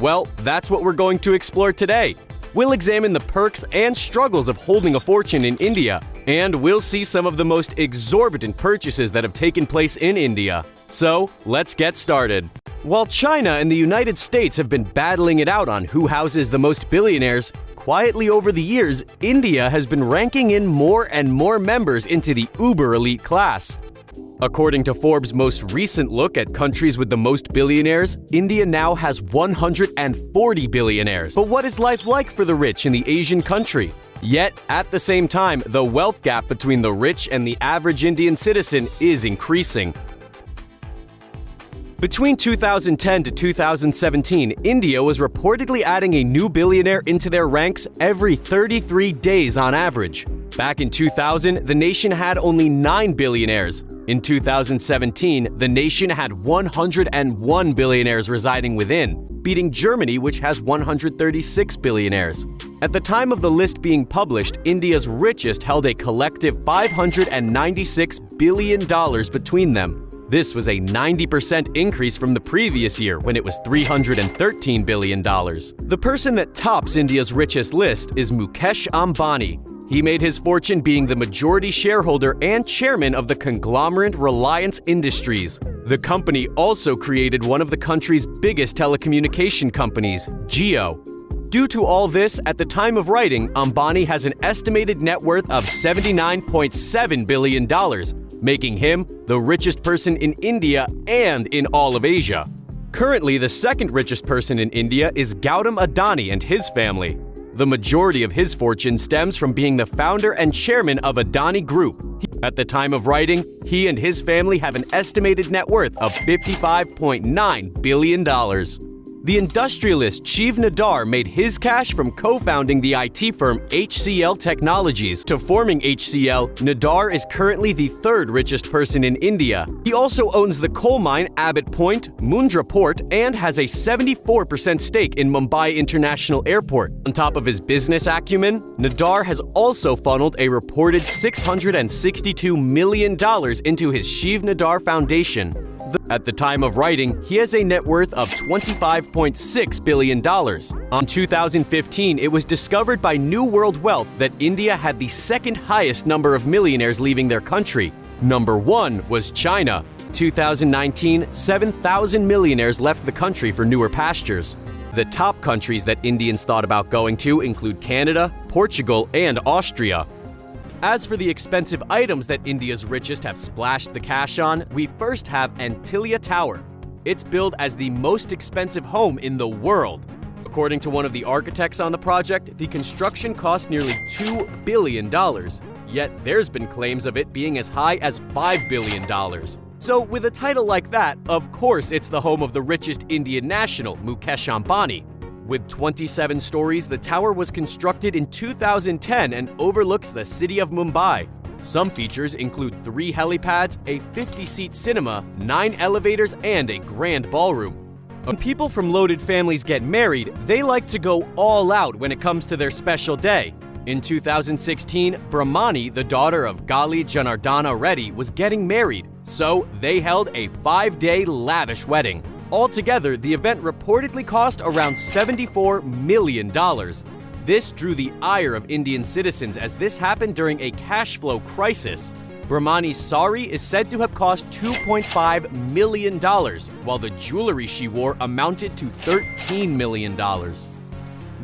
Well, that's what we're going to explore today. We'll examine the perks and struggles of holding a fortune in India, and we'll see some of the most exorbitant purchases that have taken place in India. So, let's get started. While China and the United States have been battling it out on who houses the most billionaires, quietly over the years, India has been ranking in more and more members into the uber elite class. According to Forbes' most recent look at countries with the most billionaires, India now has 140 billionaires. But what is life like for the rich in the Asian country? Yet, at the same time, the wealth gap between the rich and the average Indian citizen is increasing. Between 2010 to 2017, India was reportedly adding a new billionaire into their ranks every 33 days on average. Back in 2000, the nation had only 9 billionaires. In 2017, the nation had 101 billionaires residing within, beating Germany, which has 136 billionaires. At the time of the list being published, India's richest held a collective $596 billion between them. This was a 90% increase from the previous year when it was $313 billion. The person that tops India's richest list is Mukesh Ambani. He made his fortune being the majority shareholder and chairman of the conglomerate Reliance Industries. The company also created one of the country's biggest telecommunication companies, Jio. Due to all this, at the time of writing, Ambani has an estimated net worth of $79.7 billion, making him the richest person in India and in all of Asia. Currently, the second richest person in India is Gautam Adani and his family. The majority of his fortune stems from being the founder and chairman of Adani Group. At the time of writing, he and his family have an estimated net worth of $55.9 billion. The industrialist Shiv Nadar made his cash from co-founding the IT firm HCL Technologies. To forming HCL, Nadar is currently the third richest person in India. He also owns the coal mine Abbot Point, Mundra Port, and has a 74% stake in Mumbai International Airport. On top of his business acumen, Nadar has also funneled a reported $662 million into his Shiv Nadar Foundation. At the time of writing, he has a net worth of $25.6 billion. On 2015, it was discovered by New World Wealth that India had the second highest number of millionaires leaving their country. Number one was China. 2019, 7,000 millionaires left the country for newer pastures. The top countries that Indians thought about going to include Canada, Portugal, and Austria. As for the expensive items that India's richest have splashed the cash on, we first have Antilia Tower. It's billed as the most expensive home in the world. According to one of the architects on the project, the construction cost nearly $2 billion, yet there's been claims of it being as high as $5 billion. So with a title like that, of course it's the home of the richest Indian national, Mukesh Ambani, with 27 stories, the tower was constructed in 2010 and overlooks the city of Mumbai. Some features include three helipads, a 50-seat cinema, nine elevators, and a grand ballroom. When people from loaded families get married, they like to go all out when it comes to their special day. In 2016, Brahmani, the daughter of Gali Janardana Reddy, was getting married, so they held a five-day lavish wedding. Altogether, the event reportedly cost around $74 million. This drew the ire of Indian citizens as this happened during a cash flow crisis. Brahmani's sari is said to have cost $2.5 million, while the jewelry she wore amounted to $13 million.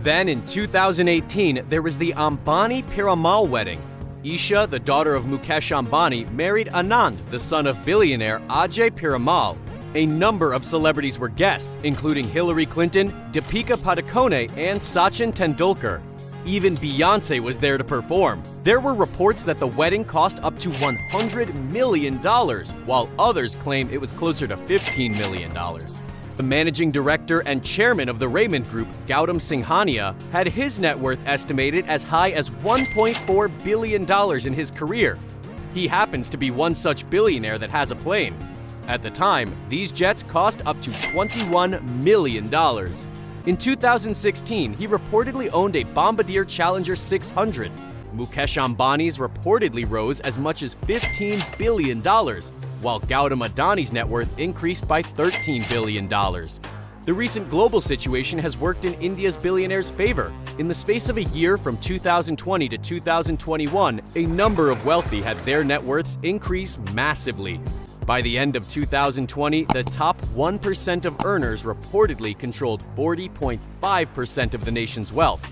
Then in 2018, there was the Ambani Piramal wedding. Isha, the daughter of Mukesh Ambani, married Anand, the son of billionaire Ajay Piramal, a number of celebrities were guests, including Hillary Clinton, Deepika Padukone, and Sachin Tendulkar. Even Beyonce was there to perform. There were reports that the wedding cost up to $100 million, while others claim it was closer to $15 million. The managing director and chairman of the Raymond Group, Gautam Singhania, had his net worth estimated as high as $1.4 billion in his career. He happens to be one such billionaire that has a plane. At the time, these jets cost up to $21 million. In 2016, he reportedly owned a Bombardier Challenger 600. Mukesh Ambani's reportedly rose as much as $15 billion, while Gautam Adani's net worth increased by $13 billion. The recent global situation has worked in India's billionaires' favor. In the space of a year from 2020 to 2021, a number of wealthy had their net worths increase massively. By the end of 2020, the top 1% of earners reportedly controlled 40.5% of the nation's wealth.